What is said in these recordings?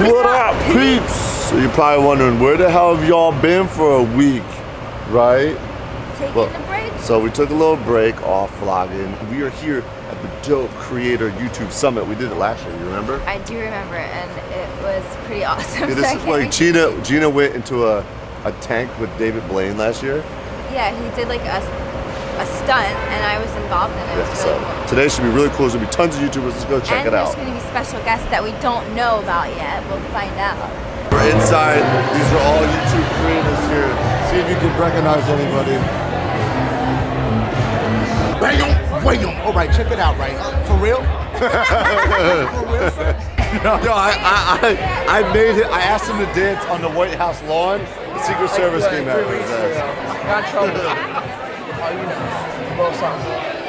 What up, peeps? So you're probably wondering where the hell have y'all been for a week, right? Taking Well, a break. So we took a little break off vlogging. We are here at the Dope Creator YouTube Summit. We did it last year, you remember? I do remember, and it was pretty awesome. Yeah, this I is like Gina. Gina went into a, a tank with David Blaine last year. Yeah, he did like a, a stunt, and I was involved in it. It Yeah, was so really cool. today should be really cool. There's gonna be tons of YouTubers. Let's go check and it out. And there's going to be special guests that we don't know about yet. We'll find out. We're inside. These are all YouTube creators here. See if you can recognize anybody. Bam, bam. All right, check it out, right? For real? No, no, I, I, I, I made it. I asked him to dance on the White House lawn. The Secret Service came out. with. Got trouble. Oh, oh, you know. Little something.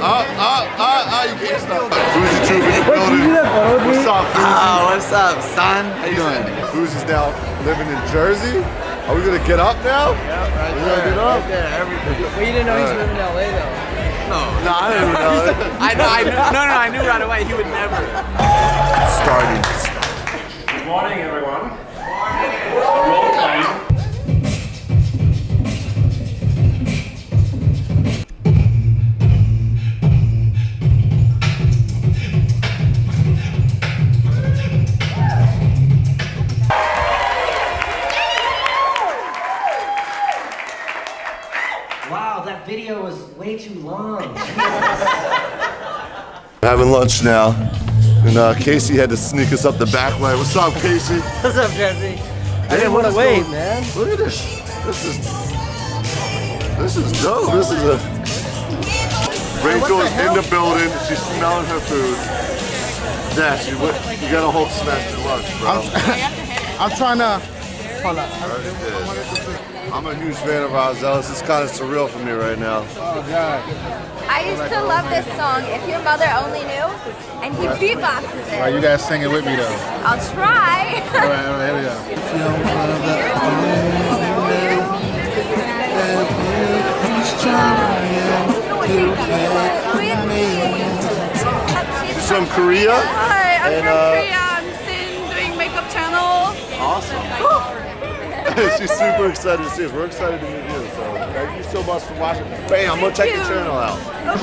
Uh, uh, uh, uh, you can't stop. Fousey Troop in the building. What's up, Fousey? Oh, what's up, son? How you doing? Fousey's now living in Jersey. Are we gonna get up now? Yeah, right we gonna get up? Well, you didn't know he's living in LA though. No, No, I didn't know. I know, I knew, no, no, I knew right away he would never. Starting. Good morning, everyone. Way too long. Having lunch now. And uh, Casey had to sneak us up the back way. What's up, Casey? What's up, Jesse? I didn't what want to wait, going- man. Look at this. This is this is dope. This is a Rachael is in the building. She's smelling her food. Dash, you, what- you got a whole smash your lunch, bro. I'm trying to. Hold on. I'm a huge fan of Rahzel's. It's kind of surreal for me right now. Oh, God. I used to love this song, If Your Mother Only Knew, and he beatboxes All right, you it. guys sing it with me, though. I'll try. All right, all right, here we go. She's from Korea. Hi, I'm And, from uh, Korea. I'm Sin, doing makeup channel. Awesome. She's super excited to see us. We're excited to meet you. So thank you so much for watching. Bam, I'm gonna check your channel out.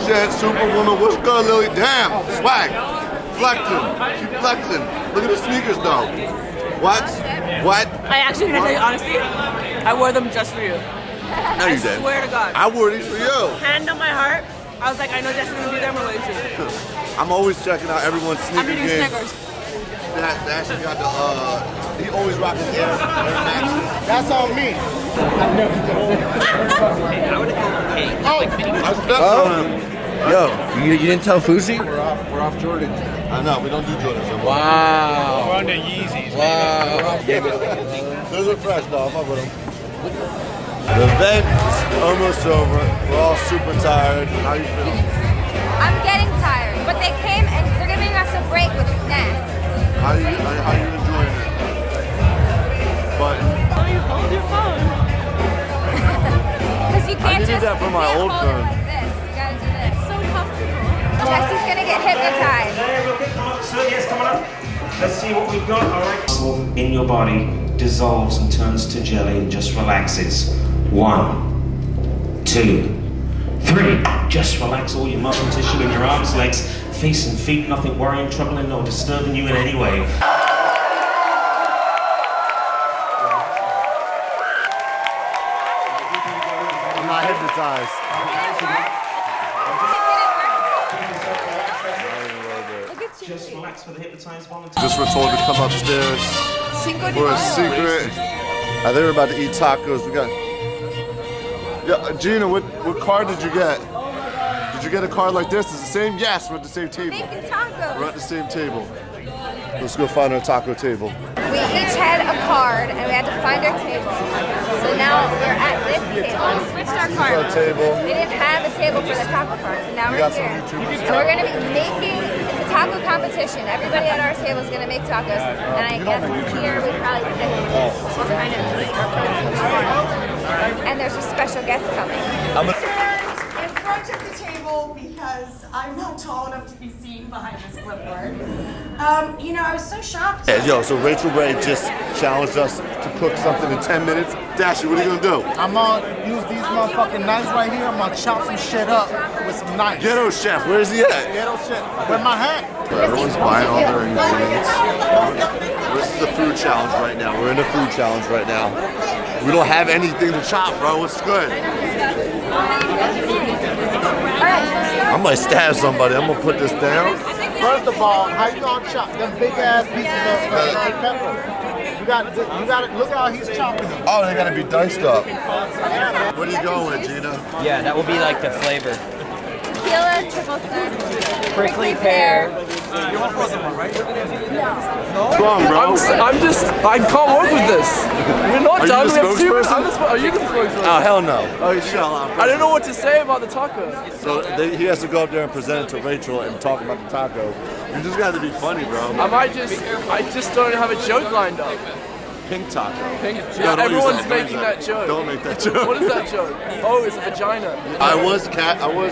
Shit, Superwoman, what's good, Lilly? Damn, swag. Flexing. She flexing. Look at the sneakers though. What? What? I actually, can I tell you honestly, I wore them just for you. No, you I did. swear to God. I wore these for you. Hand on my heart, I was like, I know Jessica's gonna be there, I'm going to. I'm always checking out everyone's I'm sneaker eating game. Snickers. That, that actually got the, uh, he always rocking Air, Air Maxes. That's on me. I stepped on him. Yo, you, you didn't tell Fousey? We're off, we're off Jordan. I know, we don't do Jordans anymore. Wow. We're under Yeezys. Wow. Those are fresh, though. Fuck with them. The event is almost over. We're all super tired. How you feeling? I'm getting tired, but they came and they're giving us a break with snacks. How you how, how you enjoying it? But Oh, you hold your phone. Because you can't did just that for you my can't old hold phone. it like this. You gotta do this. So comfortable. Jesse's gonna get hypnotized. So yes, come on up. Let's see what we've got. All right. Muscle in your body dissolves and turns to jelly and just relaxes. One, two, three. Just relax all your muscle tissue in your arms, legs, face and feet. Nothing worrying, troubling, or disturbing you in any way. I'm not hypnotized. Look at you. Just relax for the hypnotized volunteer. Just were told to come upstairs for a secret. I think we're about to eat tacos. We got. Yeah, Gina, what what card did you get? You get a card like this? Is it the same? Yes, we're at the same table. Making We're at the same table. Let's go find our taco table. We each had a card and we had to find our table. So now we're at this table. We switched our is our table. We didn't have a table for the taco card, so now We we're here. So we're gonna be making it's a taco competition. Everybody at our table is gonna make tacos, uh, and I guess here we probably pick what oh. kind of meat or protein we want. And there's a special guest coming. I'm a- In front I took the table because I'm not tall enough to be seen behind this clipboard. Um, you know, I was so shocked. Yeah, yo, so Rachael Ray just challenged us to cook something in 10 minutes. Dashy, what are you gonna do? I'm gonna use these motherfucking knives right here. I'm gonna chop some shit up with some knives. Ghetto chef, where's he at? Ghetto shit. With my hat. Everyone's buying all their ingredients. This is the food challenge right now. We're in a food challenge right now. We don't have anything to chop, bro. What's good? I might stab somebody. I'm gonna put this down. First of all, how you gonna chop them big ass pieces of uh, red pepper? You got, you got to look how he's chopping them. Oh, they gotta be diced up. What are you going with, Gina? Yeah, that will be like the flavor. Tequila, triple sec, Prickly pear. Come on, bro. I'm just, I can't work with this. We're not Are you done. the we have two minutes. spokesperson? I'm the spo- Are you the spokesperson? Oh, hell no. Oh, shut up. I don't know what to say about the taco. So they, he has to go up there and present it to Rachael and talk about the taco. You just got to be funny, bro. I might just, I just don't have a joke lined up. Pink taco. Pink, No, yeah, don't everyone's that, making that joke. Don't make that joke. What is that joke? Oh, it's a vagina. I was cat. I was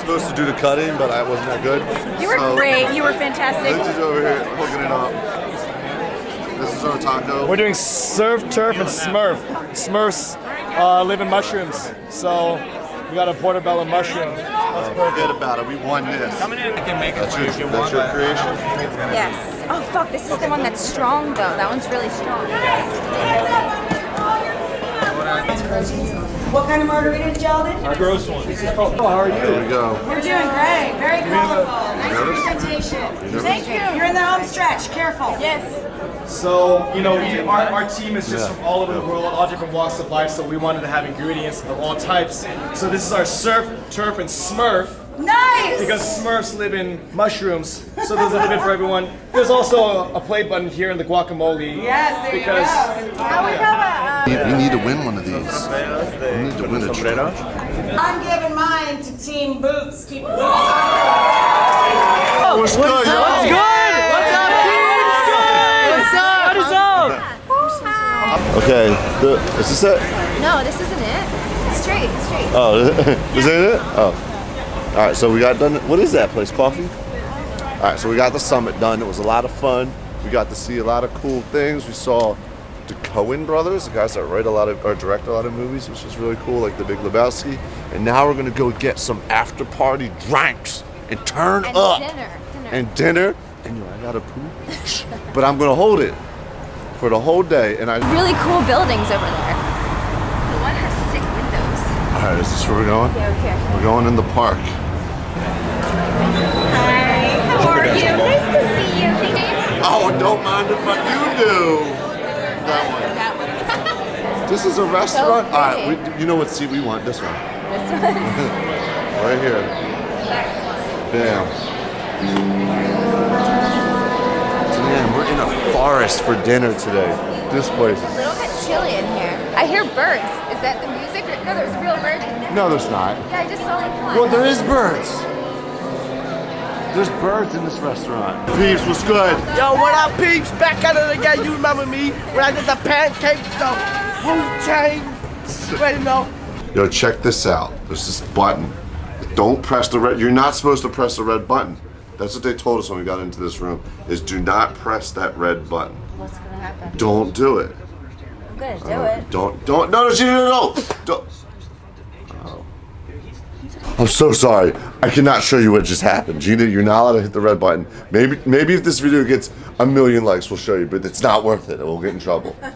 supposed to do the cutting, but I wasn't that good. You were So, great. You were fantastic. Lindsay's over here hooking it up. This is our taco. We're doing surf, turf, and smurf. Smurfs uh, live in mushrooms, so we got a portobello mushroom. Uh, forget about it. We won this. Coming in, I can make that's it your, That's your creation. Yes. Oh fuck, this is the one that's strong though. That one's really strong. What kind of margarita did y'all do? Gross one. Oh, how are There we go. You're doing great. Very colorful. Nice presentation. Thank you. You're in the home stretch. Careful. Yes. So, you know, we, our, our team is just Yeah. from all over the world, all different walks of life, so we wanted to have ingredients of all types. So this is our surf, turf, and smurf. Nice. Because Smurfs live in mushrooms, so there's a little bit for everyone. There's also a, a play button here in the guacamole. Yes, there because you go. Now we have a. Uh, we, we need to win one of these. We need to win a challenge. I'm giving mine to Team Boots. Keep it What's good, yo? What's good? What's up, dude? What's up? What is up? Okay, the, is this it? No, this isn't it. It's straight. It's straight. Oh, is that it? Oh. All right, so we got done. What is that place? Coffee? All right, so we got the summit done. It was a lot of fun. We got to see a lot of cool things. We saw the Coen brothers, the guys that write a lot of or direct a lot of movies, which is really cool, like The Big Lebowski. And now we're gonna go get some after party drinks and turn And up dinner. Dinner. and dinner. And yo, I gotta poop, but I'm gonna hold it for the whole day. And I. really cool buildings over there. The one has sick windows. All right, is this where we're going? Yeah, here. We're going in the park. Hi. How are you? Nice to see you. Oh, don't mind if I do do. That one. That one. This is a restaurant. So All right, we, you know what seat we want? This one, this one. right here. Bam. So man, we're in a forest for dinner today. This place is. A little bit chilly in here. I hear birds. Is that the music? Or, no, there's real birds. No, there's not. Yeah, I just saw like one. Well, there is birds. There's birds in this restaurant. Peeps, what's good? Yo, what up, peeps? Back at it again. You remember me when I did the pancake, the Wu-Tang. Wait, no. Yo, check this out. There's this button. Don't press the red. You're not supposed to press the red button. That's what they told us when we got into this room. Is do not press that red button. What's gonna happen? Don't do it. I'm gonna do it. Don't don't no no no no don't. Oh. I'm so sorry. I cannot show you what just happened. Gina, you're not allowed to hit the red button. Maybe maybe if this video gets a million likes, we'll show you, but it's not worth it. We'll get in trouble.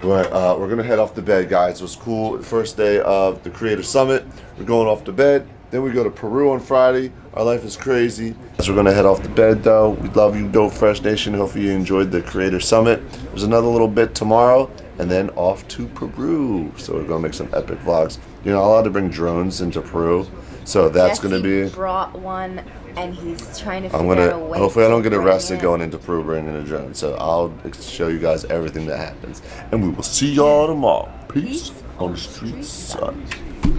But uh, we're gonna head off to bed, guys. It was cool. First day of the Creator Summit. We're going off to bed. Then we go to Peru on Friday. Our life is crazy. So we're gonna head off to bed though. We love you, Dope Fresh Nation. Hopefully you enjoyed the Creator Summit. There's another little bit tomorrow, and then off to Peru. So we're gonna make some epic vlogs. You're not allowed to bring drones into Peru, so that's gonna be. brought one, and he's trying to. I'm figure out a gonna. way Hopefully, I don't get arrested it. going into Peru bringing a drone. So I'll show you guys everything that happens, and we will see y'all tomorrow. Peace on the streets, son.